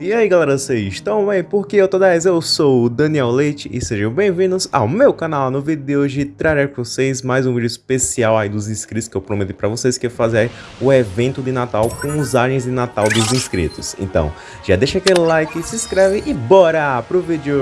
E aí galera, vocês estão bem? Porque eu tô 10, eu sou o Daniel Leite e sejam bem-vindos ao meu canal. No vídeo de hoje trarei para vocês mais um vídeo especial aí dos inscritos que eu prometi para vocês que é fazer o evento de Natal com os aliens de Natal dos inscritos. Então, já deixa aquele like, se inscreve e bora pro vídeo!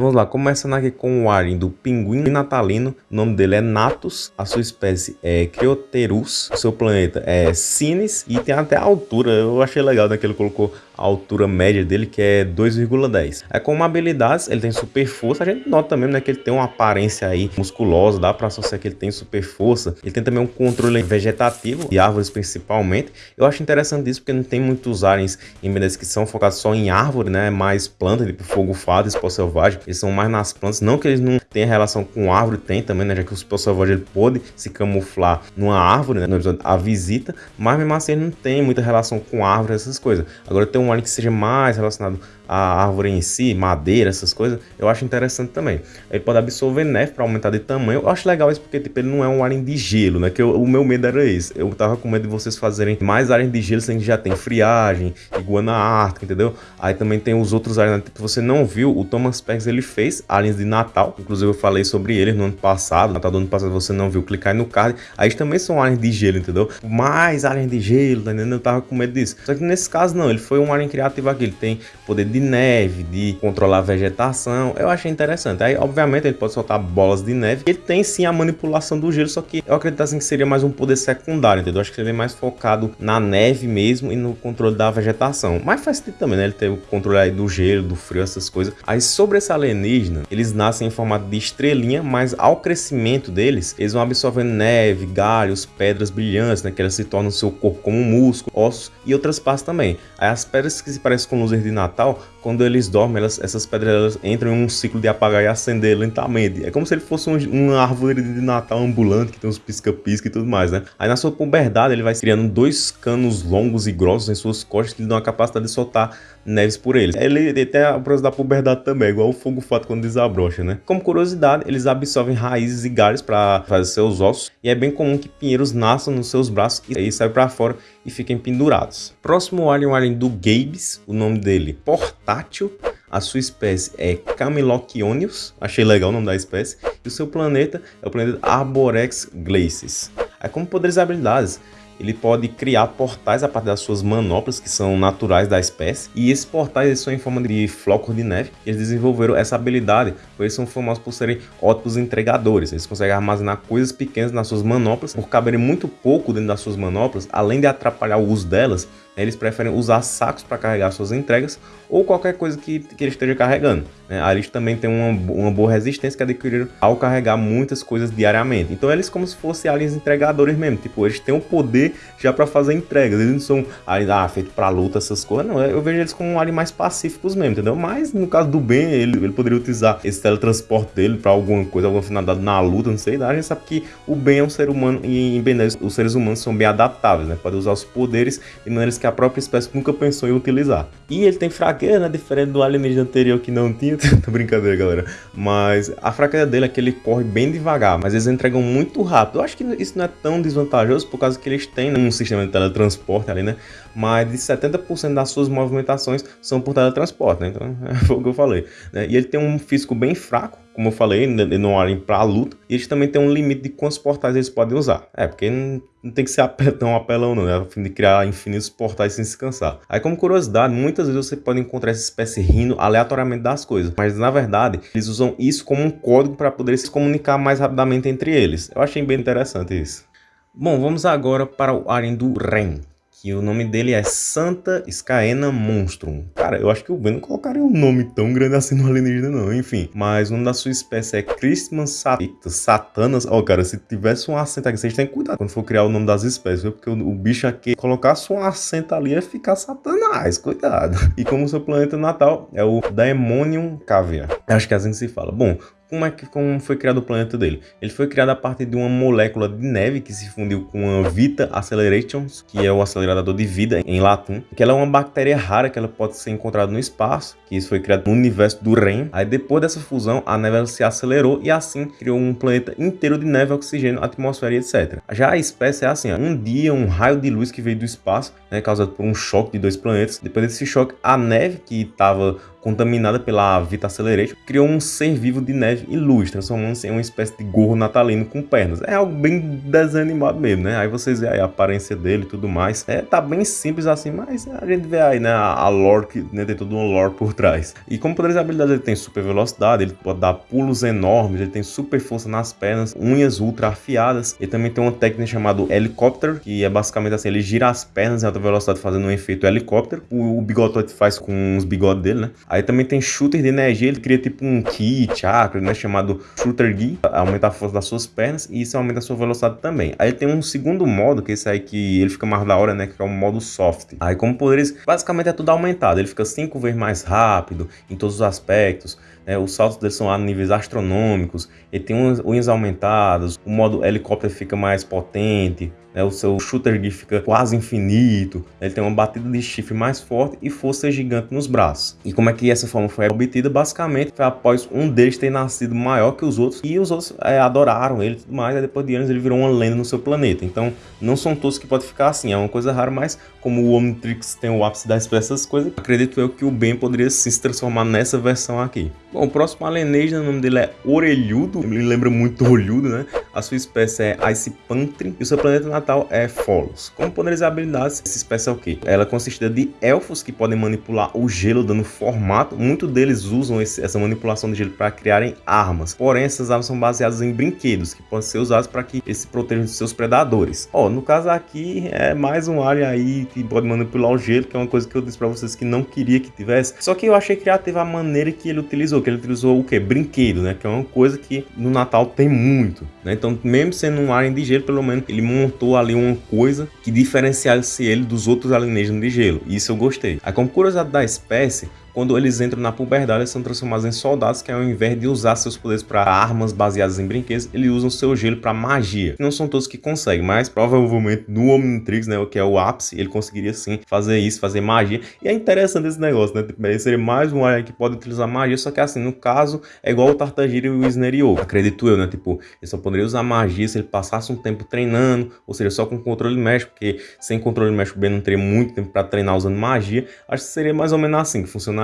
Então vamos lá, começando aqui com o alien do pinguim natalino, o nome dele é Natus, a sua espécie é Crioterus, o seu planeta é Cines e tem até a altura, eu achei legal né, que ele colocou a altura média dele que é 2,10. É com habilidades, ele tem super força, a gente nota também né, que ele tem uma aparência aí musculosa, dá para associar que ele tem super força, ele tem também um controle vegetativo, de árvores principalmente, eu acho interessante isso porque não tem muitos aliens em BDS que são focados só em árvore, né, mais planta, tipo fogo fado, esporte selvagem, eles são mais nas plantas, não que eles não tenham relação com árvore, tem também, né, já que o Super Selvagem ele pode se camuflar numa árvore, né, no episódio A Visita, mas mesmo assim ele não tem muita relação com árvore, essas coisas. Agora tem um alien que seja mais relacionado a árvore em si, madeira, essas coisas, eu acho interessante também. Ele pode absorver neve para aumentar de tamanho. Eu acho legal isso porque tipo, ele não é um alien de gelo, né? Que eu, o meu medo era esse. Eu tava com medo de vocês fazerem mais aliens de gelo, sendo que já tem friagem, iguana ártica, entendeu? Aí também tem os outros aliens, né? tipo, você não viu, o Thomas Pegs ele fez aliens de Natal, inclusive eu falei sobre eles no ano passado, Natal do ano passado você não viu, clicar aí no card, aí também são aliens de gelo, entendeu? Mais aliens de gelo, tá entendendo? Eu tava com medo disso. Só que nesse caso não, ele foi um alien criativo aqui, ele tem poder de neve, de controlar a vegetação. Eu achei interessante. Aí, obviamente, ele pode soltar bolas de neve. Ele tem sim a manipulação do gelo, só que eu acredito assim que seria mais um poder secundário, entendeu? Acho que seria mais focado na neve mesmo e no controle da vegetação. Mas faz sentido também, né? Ele tem o controle aí do gelo, do frio, essas coisas. Aí sobre esse alienígena, eles nascem em formato de estrelinha, mas ao crescimento deles, eles vão absorvendo neve, galhos, pedras brilhantes, né? Que elas se tornam seu corpo como músculo, ossos e outras partes também. Aí as pedras que se parecem com luzes de Natal, quando eles dormem, elas, essas pedras elas entram em um ciclo de apagar e acender lentamente. É como se ele fosse um, uma árvore de Natal ambulante, que tem uns pisca-pisca e tudo mais, né? Aí na sua puberdade ele vai criando dois canos longos e grossos em suas costas que lhe dão a capacidade de soltar neves por eles. Ele, tem a processo da puberdade também, igual o fogo fato quando desabrocha, né? Como curiosidade, eles absorvem raízes e galhos para fazer seus ossos e é bem comum que pinheiros nasçam nos seus braços e aí saem para fora e fiquem pendurados. Próximo alien, o alien do Gabes, o nome dele portátil. A sua espécie é Camelochionius, achei legal o nome da espécie, e o seu planeta é o planeta Arborex Glacis. Aí como poderes e habilidades, ele pode criar portais a partir das suas manoplas, que são naturais da espécie, e esses portais são em forma de flocos de neve. Eles desenvolveram essa habilidade, pois eles são famosos por serem ótimos entregadores. Eles conseguem armazenar coisas pequenas nas suas manoplas, por caberem muito pouco dentro das suas manoplas, além de atrapalhar o uso delas, eles preferem usar sacos para carregar suas entregas ou qualquer coisa que, que ele esteja carregando. Né? Eles também tem uma, uma boa resistência que adquiriram ao carregar muitas coisas diariamente. Então eles como se fossem aliens entregadores mesmo, tipo, eles têm o poder já para fazer entregas, eles não são aliens ah, feitos para luta, essas coisas, não, eu vejo eles como aliens mais pacíficos mesmo, entendeu? Mas no caso do Ben, ele, ele poderia utilizar esse teletransporte dele para alguma coisa, alguma finalidade na luta, não sei, a gente sabe que o Ben é um ser humano e em Ben 10 os seres humanos são bem adaptáveis, né? Podem usar os poderes de maneiras que a própria espécie nunca pensou em utilizar. E ele tem fraqueza, né? Diferente do alienígena anterior que não tinha. Tô brincadeira, galera. Mas a fraqueza dele é que ele corre bem devagar, mas eles entregam muito rápido. Eu acho que isso não é tão desvantajoso por causa que eles têm um sistema de teletransporte ali, né? Mas de 70% das suas movimentações são por teletransporte, né? Então, é o que eu falei. Né? E ele tem um físico bem fraco, como eu falei, ele não olhem para a luta. E eles também têm um limite de quantos portais eles podem usar. É, porque não, tem que ser tão apelão não, né? A fim de criar infinitos portais sem se cansar. Aí como curiosidade, muitas vezes você pode encontrar essa espécie rindo aleatoriamente das coisas. Mas na verdade, eles usam isso como um código para poder se comunicar mais rapidamente entre eles. Eu achei bem interessante isso. Bom, vamos agora para o Aren do Ren que o nome dele é Santa Scaena Monstrum. Cara, eu acho que o Ben não colocaria um nome tão grande assim no alienígena não, enfim. Mas o nome da sua espécie é Christmas Satanas. Satanas. Ó, oh, cara, se tivesse um acento aqui, vocês têm que cuidar quando for criar o nome das espécies, viu? Porque o, o bicho aqui, colocasse um acento ali, ia ficar satanás, cuidado. E como seu planeta natal é o Daemonium Caviar. Acho que é assim que se fala. Bom, como é que como foi criado o planeta dele? Ele foi criado a partir de uma molécula de neve que se fundiu com a Vita Accelerations, que é o acelerador de vida em latim, que ela é uma bactéria rara que ela pode ser encontrada no espaço, que isso foi criado no universo do REM. Aí depois dessa fusão, a neve se acelerou e assim criou um planeta inteiro de neve, oxigênio, atmosfera e etc. Já a espécie é assim, ó, um dia um raio de luz que veio do espaço, né, causado por um choque de dois planetas. Depois desse choque, a neve que estava contaminada pela Vita Accelerate, criou um ser vivo de neve e luz, transformando-se em uma espécie de gorro natalino com pernas. É algo bem desanimado mesmo, né? Aí vocês veem a aparência dele e tudo mais. É, tá bem simples assim, mas a gente vê aí, né, a lore, que né, tem todo um lore por trás. E como poderes e habilidades, ele tem super velocidade, ele pode dar pulos enormes, ele tem super força nas pernas, unhas ultra afiadas. Ele também tem uma técnica chamada helicóptero, que é basicamente assim, ele gira as pernas em alta velocidade fazendo um efeito helicóptero. O, o faz com os bigodes dele, né? Aí também tem shooter de energia, ele cria tipo um ki, chakra, né, chamado shooter gi, aumenta a força das suas pernas e isso aumenta a sua velocidade também. Aí tem um segundo modo, que é esse aí que ele fica mais da hora, né, que é o modo soft. Aí como poderes, basicamente é tudo aumentado, ele fica cinco vezes mais rápido em todos os aspectos, né, os saltos dele são a níveis astronômicos, ele tem unhas aumentadas, o modo helicóptero fica mais potente, né, o seu shooter gear fica quase infinito, né, ele tem uma batida de chifre mais forte e força gigante nos braços. E como é que essa forma foi obtida? Basicamente foi após um deles ter nascido maior que os outros e os outros é, adoraram ele e tudo mais, e depois de anos ele virou uma lenda no seu planeta. Então não são todos que podem ficar assim, é uma coisa rara, mas como o Omnitrix tem o ápice das essas coisas, acredito eu que o Ben poderia sim se transformar nessa versão aqui. Bom, o próximo alienígena, o nome dele é Orelhudo, me lembra muito Olhudo, né? A sua espécie é Ice Pantry e o seu planeta natal é Folos. Como poderes e habilidades, essa espécie é o quê? Ela é consiste de elfos que podem manipular o gelo dando formato. Muitos deles usam esse, essa manipulação de gelo para criarem armas. Porém, essas armas são baseadas em brinquedos que podem ser usados para que eles se protejam de seus predadores. Ó, no caso aqui é mais um alien aí que pode manipular o gelo, que é uma coisa que eu disse para vocês que não queria que tivesse. Só que eu achei criativa a maneira que ele utilizou, que ele utilizou o que? Brinquedo, né? Que é uma coisa que no Natal tem muito, né? Então, mesmo sendo um alien de gelo, pelo menos ele montou ali uma coisa que diferenciasse ele dos outros alienígenas de gelo. Isso eu gostei. Aí, como curiosidade da espécie, quando eles entram na puberdade, eles são transformados em soldados que ao invés de usar seus poderes para armas baseadas em brinquedos, eles usam seu gelo para magia. Não são todos que conseguem, mas provavelmente no Omnitrix, né, que é o ápice, ele conseguiria sim fazer isso, fazer magia. E é interessante esse negócio, né? Tipo, seria mais um alien que pode utilizar magia, só que assim, no caso, é igual o Tartagira e o Sneriou. Acredito eu, né? Tipo, ele só poderia usar magia se ele passasse um tempo treinando, ou seja, só com controle médico, porque sem controle médico bem não teria muito tempo para treinar usando magia. Acho que seria mais ou menos assim que funcionaria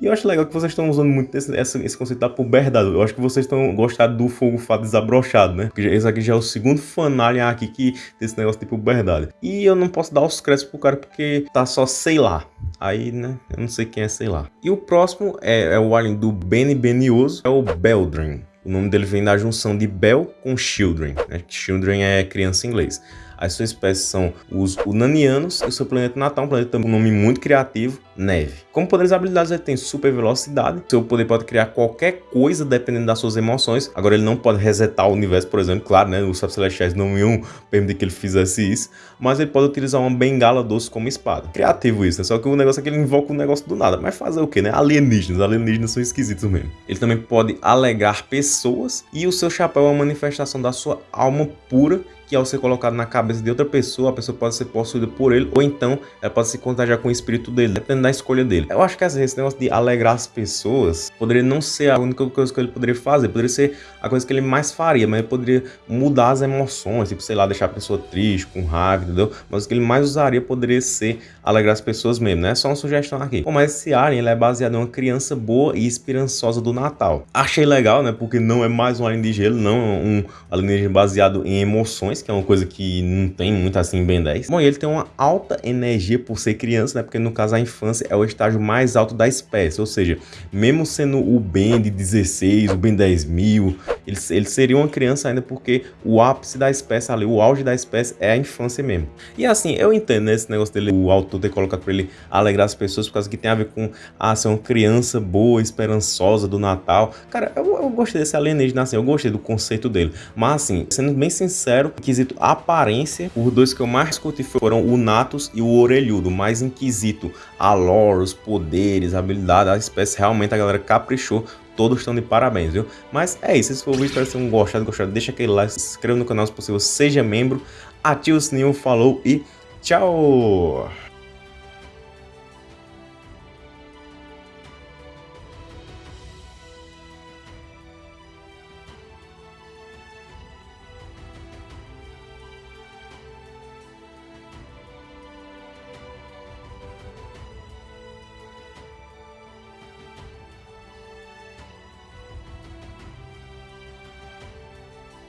E eu acho legal que vocês estão usando muito esse, esse, esse conceito da puberdade. Eu acho que vocês estão gostando do fogo fato desabrochado, né? Porque esse aqui já é o segundo fanalien aqui que tem esse negócio de puberdade. E eu não posso dar os créditos pro cara porque tá só sei lá. Aí, né, eu não sei quem é sei lá. E o próximo é, é o alien do Benny Benioso, é o Beldrin. O nome dele vem da junção de Bell com Children, né? Children é criança em inglês. As suas espécies são os Unanianos e o seu planeta natal, um planeta com um nome muito criativo, Neve. Como poderes e habilidades, ele tem super velocidade. Seu poder pode criar qualquer coisa dependendo das suas emoções. Agora, ele não pode resetar o universo, por exemplo. Claro, né? Os Celestiais não iam permitir que ele fizesse isso. Mas ele pode utilizar uma bengala doce como espada. Criativo isso, né? Só que o negócio é que ele invoca o um negócio do nada. Mas fazer o quê, né? Alienígenas. Alienígenas são esquisitos mesmo. Ele também pode alegar pessoas. E o seu chapéu é uma manifestação da sua alma pura que ao ser colocado na cabeça de outra pessoa, a pessoa pode ser possuída por ele, ou então ela pode se contagiar com o espírito dele, dependendo da escolha dele. Eu acho que esse negócio de alegrar as pessoas poderia não ser a única coisa que ele poderia fazer, poderia ser a coisa que ele mais faria, mas ele poderia mudar as emoções, tipo, sei lá, deixar a pessoa triste, com raiva, entendeu? Mas o que ele mais usaria poderia ser alegrar as pessoas mesmo, né? É só uma sugestão aqui. Bom, mas esse Alien ele é baseado em uma criança boa e esperançosa do Natal. Achei legal, né? Porque não é mais um Alien de gelo, não é um alienígena baseado em emoções, que é uma coisa que não tem muito assim em Ben 10. Bom, e ele tem uma alta energia por ser criança, né? Porque no caso a infância é o estágio mais alto da espécie, ou seja, mesmo sendo o Ben de 16, o Ben 10 mil, ele, ele seria uma criança ainda porque o ápice da espécie ali, o auge da espécie é a infância mesmo. E assim, eu entendo né, esse negócio dele, o autor ter colocado para ele alegrar as pessoas por causa que tem a ver com ah, ser uma criança boa, esperançosa do Natal. Cara, eu, eu gostei desse alienígena assim, eu gostei do conceito dele. Mas assim, sendo bem sincero, quesito aparência, os dois que eu mais curti foram o Natus e o Orelhudo, mas em quesito a lore, os poderes, a habilidade, a espécie, realmente a galera caprichou todos estão de parabéns, viu? Mas é isso, se for o vídeo, espero que tenham gostado, gostado, deixa aquele like, se inscreva no canal se possível, seja membro, ative o sininho, falou e tchau!